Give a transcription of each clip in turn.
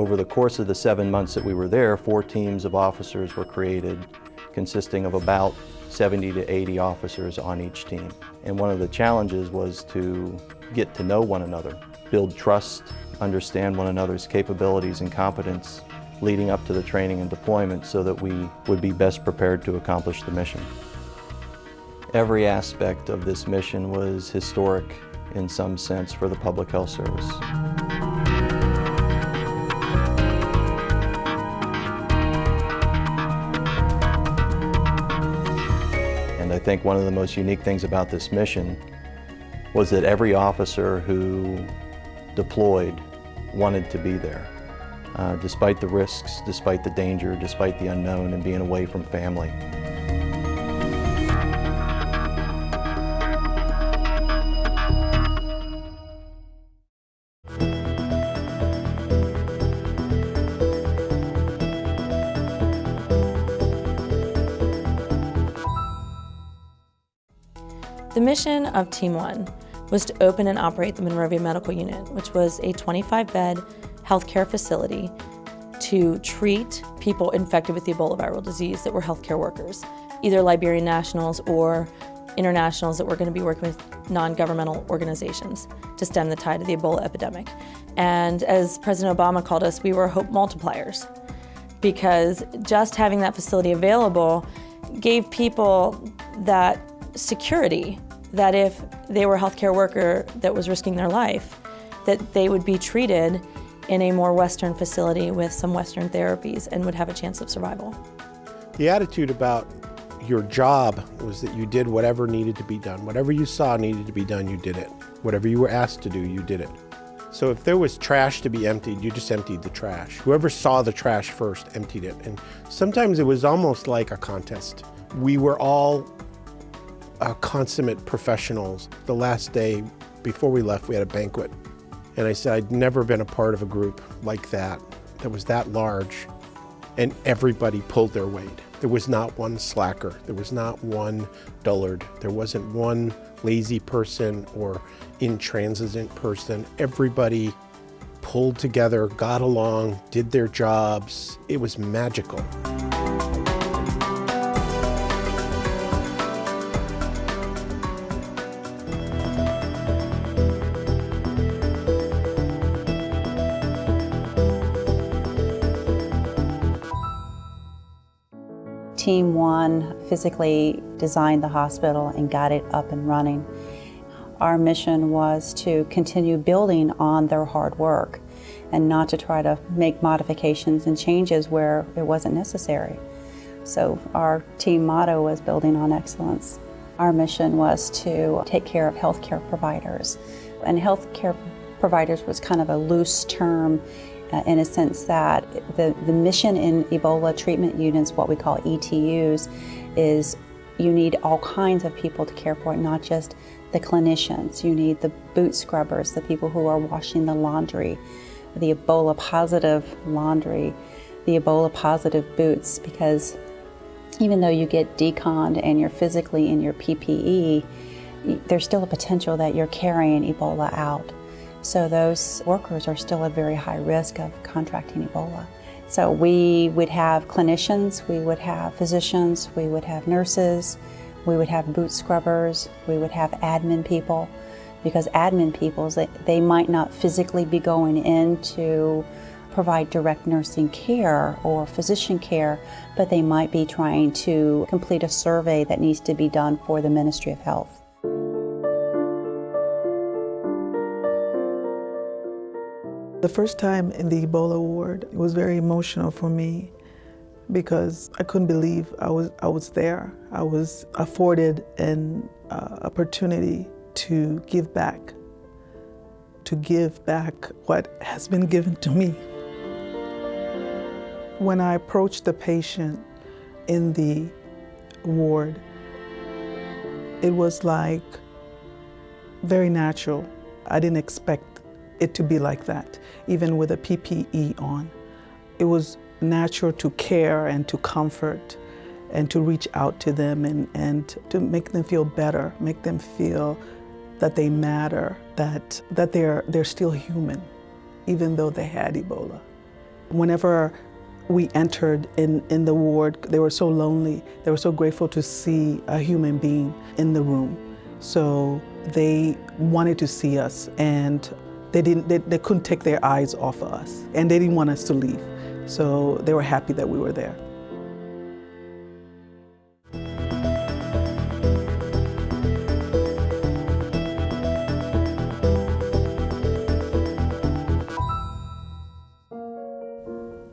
Over the course of the seven months that we were there, four teams of officers were created consisting of about 70 to 80 officers on each team. And one of the challenges was to get to know one another, build trust, understand one another's capabilities and competence leading up to the training and deployment so that we would be best prepared to accomplish the mission. Every aspect of this mission was historic in some sense for the Public Health Service. Think one of the most unique things about this mission was that every officer who deployed wanted to be there. Uh, despite the risks, despite the danger, despite the unknown and being away from family. The mission of Team One was to open and operate the Monrovia Medical Unit, which was a 25-bed healthcare facility to treat people infected with the Ebola viral disease that were healthcare workers, either Liberian nationals or internationals that were going to be working with non-governmental organizations to stem the tide of the Ebola epidemic. And as President Obama called us, we were hope multipliers because just having that facility available gave people that security that if they were a healthcare worker that was risking their life, that they would be treated in a more Western facility with some Western therapies and would have a chance of survival. The attitude about your job was that you did whatever needed to be done. Whatever you saw needed to be done, you did it. Whatever you were asked to do, you did it. So if there was trash to be emptied, you just emptied the trash. Whoever saw the trash first emptied it. And sometimes it was almost like a contest. We were all uh, consummate professionals. The last day before we left, we had a banquet. And I said, I'd never been a part of a group like that, that was that large. And everybody pulled their weight. There was not one slacker. There was not one dullard. There wasn't one lazy person or intransigent person. Everybody pulled together, got along, did their jobs. It was magical. Team One physically designed the hospital and got it up and running. Our mission was to continue building on their hard work and not to try to make modifications and changes where it wasn't necessary. So our team motto was building on excellence. Our mission was to take care of healthcare providers. And healthcare providers was kind of a loose term uh, in a sense that the, the mission in Ebola treatment units, what we call ETUs, is you need all kinds of people to care for it, not just the clinicians. You need the boot scrubbers, the people who are washing the laundry, the Ebola positive laundry, the Ebola positive boots, because even though you get deconned and you're physically in your PPE, there's still a potential that you're carrying Ebola out. So those workers are still at very high risk of contracting Ebola. So we would have clinicians, we would have physicians, we would have nurses, we would have boot scrubbers, we would have admin people, because admin people, they might not physically be going in to provide direct nursing care or physician care, but they might be trying to complete a survey that needs to be done for the Ministry of Health. The first time in the Ebola ward, it was very emotional for me because I couldn't believe I was, I was there. I was afforded an uh, opportunity to give back, to give back what has been given to me. When I approached the patient in the ward, it was like very natural. I didn't expect it to be like that, even with a PPE on. It was natural to care and to comfort and to reach out to them and, and to make them feel better, make them feel that they matter, that, that they're, they're still human, even though they had Ebola. Whenever we entered in, in the ward, they were so lonely. They were so grateful to see a human being in the room. So they wanted to see us and they, didn't, they, they couldn't take their eyes off of us and they didn't want us to leave. So they were happy that we were there.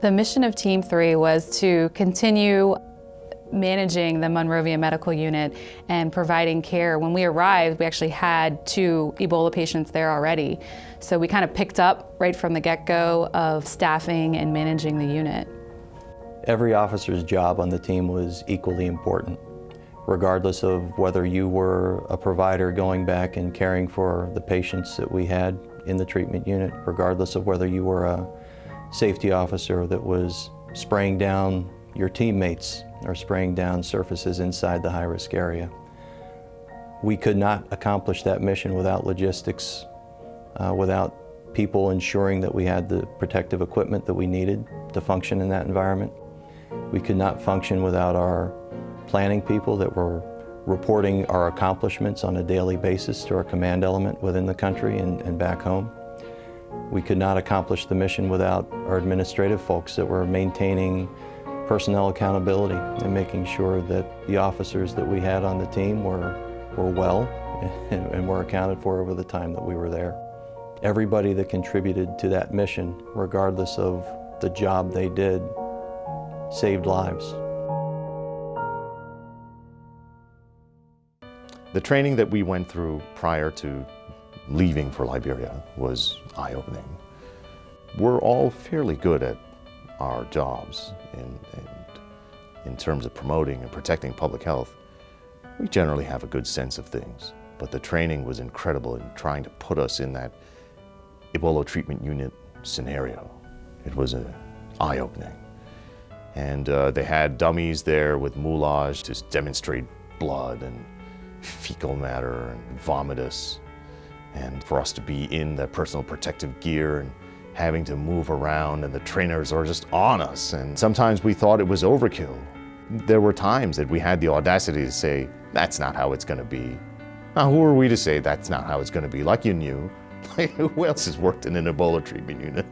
The mission of Team 3 was to continue managing the Monrovia Medical Unit and providing care. When we arrived, we actually had two Ebola patients there already. So we kind of picked up right from the get-go of staffing and managing the unit. Every officer's job on the team was equally important, regardless of whether you were a provider going back and caring for the patients that we had in the treatment unit, regardless of whether you were a safety officer that was spraying down your teammates or spraying down surfaces inside the high-risk area. We could not accomplish that mission without logistics, uh, without people ensuring that we had the protective equipment that we needed to function in that environment. We could not function without our planning people that were reporting our accomplishments on a daily basis to our command element within the country and, and back home. We could not accomplish the mission without our administrative folks that were maintaining personnel accountability and making sure that the officers that we had on the team were, were well and, and were accounted for over the time that we were there. Everybody that contributed to that mission, regardless of the job they did, saved lives. The training that we went through prior to leaving for Liberia was eye-opening. We're all fairly good at our jobs and, in terms of promoting and protecting public health. We generally have a good sense of things, but the training was incredible in trying to put us in that Ebola treatment unit scenario. It was a eye-opening. And uh, they had dummies there with moulage to demonstrate blood and fecal matter and vomitus and for us to be in the personal protective gear and having to move around and the trainers are just on us and sometimes we thought it was overkill. There were times that we had the audacity to say, that's not how it's gonna be. Now who are we to say that's not how it's gonna be, like you knew. Who else has worked in an Ebola treatment unit?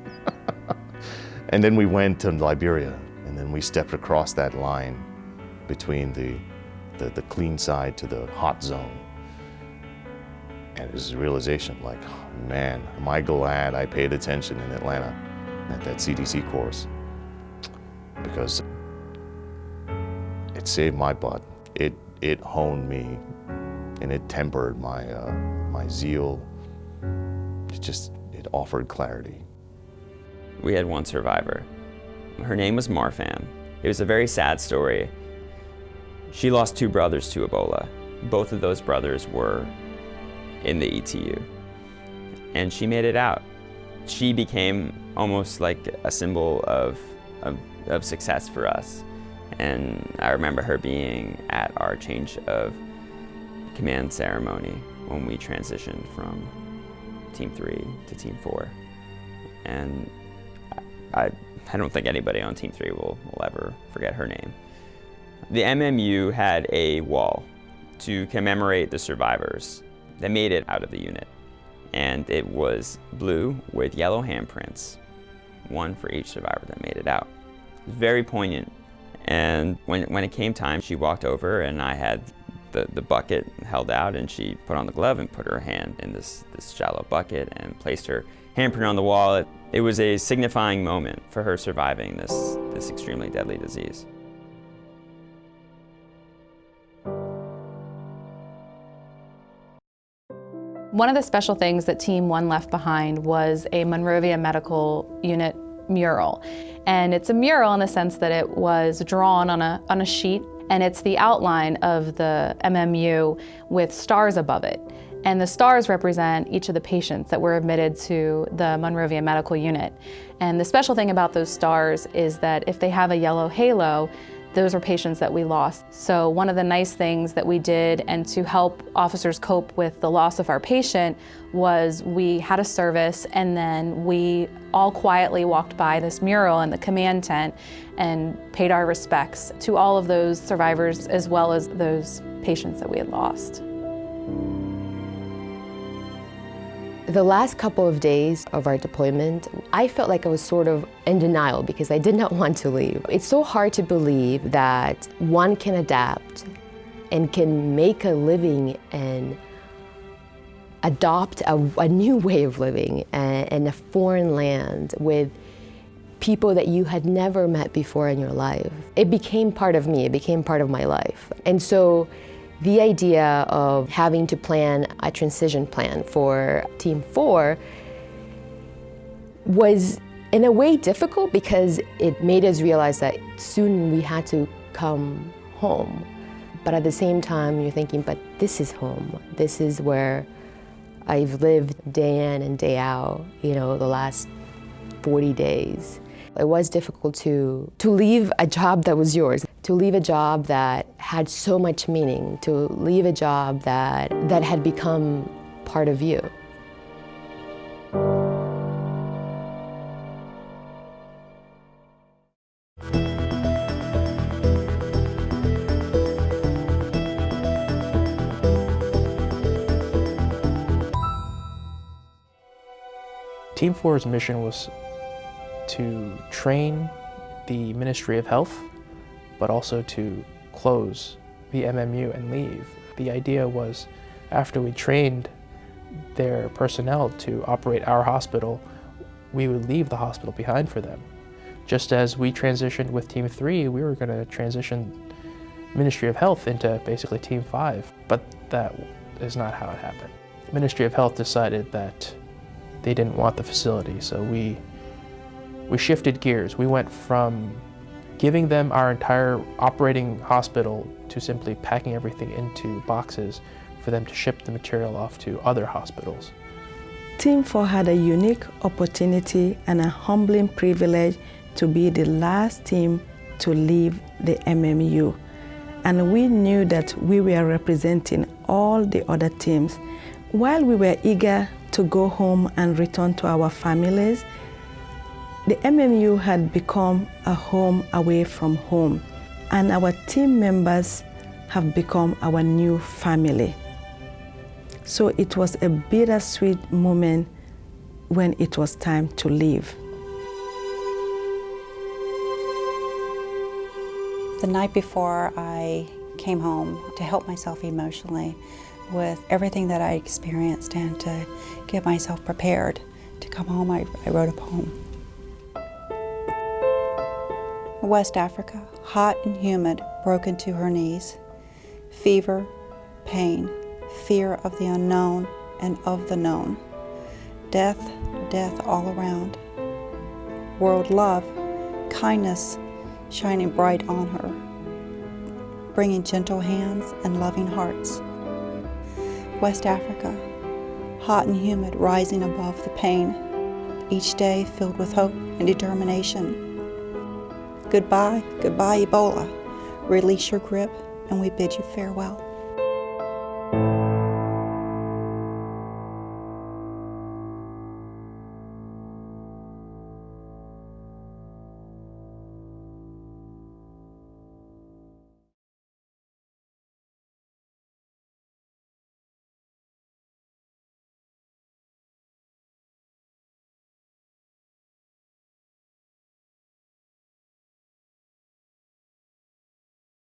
and then we went to Liberia and then we stepped across that line between the, the, the clean side to the hot zone. And it was a realization like, man, am I glad I paid attention in Atlanta at that CDC course. Because it saved my butt. It, it honed me and it tempered my, uh, my zeal. It just, it offered clarity. We had one survivor. Her name was Marfan. It was a very sad story. She lost two brothers to Ebola. Both of those brothers were in the ETU. And she made it out. She became almost like a symbol of, of, of success for us. And I remember her being at our change of command ceremony when we transitioned from Team 3 to Team 4. And I, I don't think anybody on Team 3 will, will ever forget her name. The MMU had a wall to commemorate the survivors that made it out of the unit. And it was blue with yellow handprints, one for each survivor that made it out. It was very poignant. And when, when it came time, she walked over and I had the, the bucket held out and she put on the glove and put her hand in this, this shallow bucket and placed her handprint on the wall. It, it was a signifying moment for her surviving this, this extremely deadly disease. One of the special things that Team 1 left behind was a Monrovia Medical Unit mural. And it's a mural in the sense that it was drawn on a, on a sheet and it's the outline of the MMU with stars above it. And the stars represent each of the patients that were admitted to the Monrovia Medical Unit. And the special thing about those stars is that if they have a yellow halo, those were patients that we lost. So one of the nice things that we did and to help officers cope with the loss of our patient was we had a service and then we all quietly walked by this mural in the command tent and paid our respects to all of those survivors as well as those patients that we had lost. The last couple of days of our deployment, I felt like I was sort of in denial because I did not want to leave. It's so hard to believe that one can adapt and can make a living and adopt a, a new way of living in a foreign land with people that you had never met before in your life. It became part of me, it became part of my life. And so the idea of having to plan a transition plan for Team 4 was in a way difficult because it made us realize that soon we had to come home. But at the same time, you're thinking, but this is home. This is where I've lived day in and day out, you know, the last 40 days. It was difficult to, to leave a job that was yours, to leave a job that had so much meaning, to leave a job that, that had become part of you. Team 4's mission was to train the Ministry of Health, but also to close the MMU and leave. The idea was after we trained their personnel to operate our hospital, we would leave the hospital behind for them. Just as we transitioned with Team 3, we were going to transition Ministry of Health into basically Team 5, but that is not how it happened. Ministry of Health decided that they didn't want the facility, so we we shifted gears. We went from giving them our entire operating hospital to simply packing everything into boxes for them to ship the material off to other hospitals. Team 4 had a unique opportunity and a humbling privilege to be the last team to leave the MMU. And we knew that we were representing all the other teams. While we were eager to go home and return to our families, the MMU had become a home away from home, and our team members have become our new family. So it was a bittersweet moment when it was time to leave. The night before I came home to help myself emotionally with everything that I experienced and to get myself prepared to come home, I, I wrote a poem. West Africa, hot and humid, broken to her knees. Fever, pain, fear of the unknown and of the known. Death, death all around. World love, kindness shining bright on her, bringing gentle hands and loving hearts. West Africa, hot and humid, rising above the pain, each day filled with hope and determination. Goodbye, goodbye, Ebola. Release your grip, and we bid you farewell.